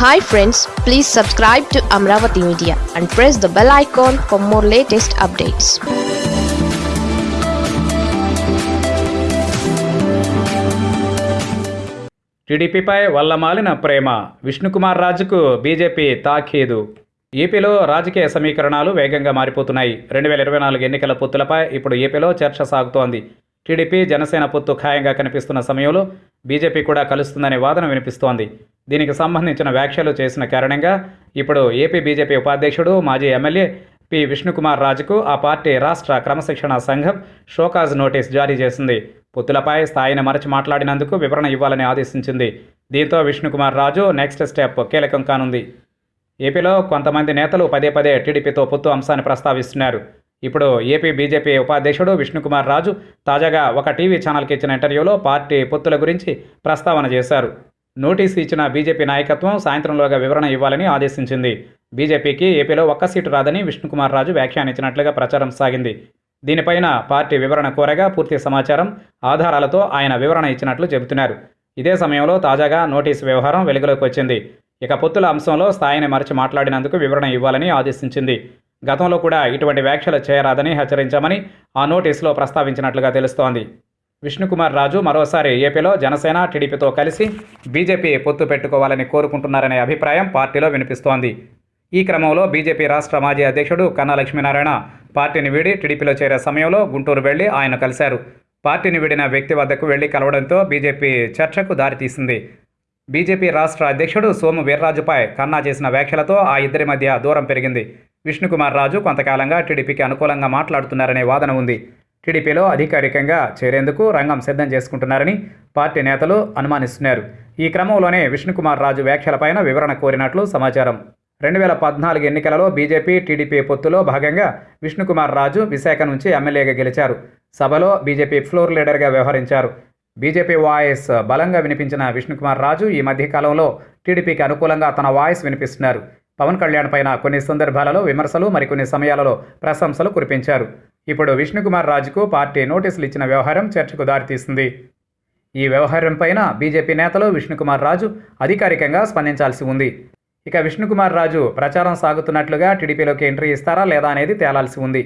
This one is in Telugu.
Hi friends please subscribe to Amaravati media and press the bell icon for more latest updates టీడీపీపై వల్లమాలిన ప్రేమ. విష్ణుకుమార్ రాజుకు బీజేపీ తాఖీదు. ఏపీలో రాజకీయ సమీకరణాలు వేగంగా మారిపోతున్నాయి. రెండు వేల ఇరవై నాలుగు ఎన్నికల పొత్తులపై ఇప్పుడు ఏపీలో చర్చ సాగుతోంది. టీడీపీ జనసేన పొత్తు ఖాయంగా కనిపిస్తున్న సమయంలో బీజేపీ కూడా కలుస్తుందనే వాదన వినిపిస్తోంది. దీనికి సంబంధించిన వ్యాఖ్యలు చేసిన కారణంగా ఇప్పుడు ఏపీ బీజేపీ ఉపాధ్యక్షుడు మాజీ ఎమ్మెల్యే పి. విష్ణుకుమార్ రాజుకు ఆ పార్టీ రాష్ట్ర క్రమశిక్షణ సంఘం షోకాజ్ నోటీస్ జారీ చేసింది. పొత్తులపై స్థాయిని మరచి మాట్లాడినందుకు వివరణ ఇవ్వాలని ఆదేశించింది. దీంతో విష్ణుకుమార్ రాజు నెక్స్ట్ స్టెప్ కీలకం కానుంది. ఏపీలో కొంతమంది నేతలు పదే పదే టీడీపీతో పొత్తు అంశాన్ని ప్రస్తావిస్తున్నారు. ఇప్పుడు ఏపీ బీజేపీ ఉపాధ్యక్షుడు విష్ణుకుమార్ రాజు తాజాగా ఒక టీవీ ఛానల్కి ఇచ్చిన ఇంటర్వ్యూలో పార్టీ పొత్తుల గురించి ప్రస్తావన చేశారు. నోటీసు ఇచ్చిన బీజేపీ నాయకత్వం సాయంత్రంలోగా వివరణ ఇవ్వాలని ఆదేశించింది. బీజేపీకి ఏపీలో ఒక్క సీటు రాదని విష్ణుకుమార్ రాజు వ్యాఖ్యానించినట్లుగా ప్రచారం సాగింది. దీనిపైన పార్టీ వివరణ కోరగా పూర్తి సమాచారం ఆధారాలతో ఆయన వివరణ ఇచ్చినట్లు చెబుతున్నారు. ఇదే సమయంలో తాజాగా నోటీసు వ్యవహారం వెలుగులోకి వచ్చింది. ఇక పొత్తుల అంశంలో స్థాయిని మరచి మాట్లాడినందుకు వివరణ ఇవ్వాలని ఆదేశించింది. గతంలో కూడా ఇటువంటి వ్యాఖ్యలు చేయరాదని హెచ్చరించామని ఆ నోటీసులో ప్రస్తావించినట్లుగా తెలుస్తోంది. విష్ణుకుమార్ రాజు మరోసారి ఏపీలో జనసేన టీడీపీతో కలిసి బీజేపీ పొత్తు పెట్టుకోవాలని కోరుకుంటున్నారనే అభిప్రాయం పార్టీలో వినిపిస్తోంది. ఈ క్రమంలో బీజేపీ రాష్ట్ర మాజీ అధ్యక్షుడు కన్నా లక్ష్మీనారాయణ పార్టీని వీడి టీడీపీలో చేరే సమయంలో గుంటూరు వెళ్ళి ఆయన కలిశారు. పార్టీని వీడిన వ్యక్తి వద్దకు వెళ్ళి కలవడంతో బీజేపీ చర్చకు దారితీసింది. బీజేపీ రాష్ట్ర అధ్యక్షుడు సోము వీర్రాజుపై కన్నా చేసిన వ్యాఖ్యలతో ఆ ఇద్దరి మధ్య దూరం పెరిగింది. విష్ణుకుమార్ రాజు కొంతకాలంగా టీడీపీకి అనుకూలంగా మాట్లాడుతున్నారనే వాదన ఉంది. టీడీపీలో అధికారికంగా చేరేందుకు రంగం సిద్ధం చేసుకుంటున్నారని పార్టీ నేతలు అనుమానిస్తున్నారు. ఈ క్రమంలోనే విష్ణుకుమార్ రాజు వ్యాఖ్యలపైన వివరణ కోరినట్లు సమాచారం. రెండు వేల పద్నాలుగు ఎన్నికలలో బీజేపీ టీడీపీ పొత్తులో భాగంగా విష్ణుకుమార్ రాజు విశాఖ నుంచి ఎమ్మెల్యేగా గెలిచారు. సభలో బీజేపీ ఫ్లోర్ లీడర్గా వ్యవహరించారు. బీజేపీ వాయిస్ బలంగా వినిపించిన విష్ణుకుమార్ రాజు ఈ మధ్యకాలంలో టీడీపీకి అనుకూలంగా తన వాయిస్ వినిపిస్తున్నారు. పవన్ కళ్యాణ్ పైన కొన్ని సందర్భాలలో విమర్శలు మరికొన్ని సమయాలలో ప్రశంసలు కురిపించారు. ఇప్పుడు విష్ణుకుమార్ రాజుకు పార్టీ నోటీసులు ఇచ్చిన వ్యవహారం చర్చకు దారితీసింది. ఈ వ్యవహారం పైన బీజేపీ నేతలు విష్ణుకుమార్ రాజు అధికారికంగా స్పందించాల్సి ఉంది. ఇక విష్ణుకుమార్ రాజు ప్రచారం సాగుతున్నట్లుగా టీడీపీలోకి ఎంట్రీ ఇస్తారా లేదా అనేది తేలాల్సి ఉంది.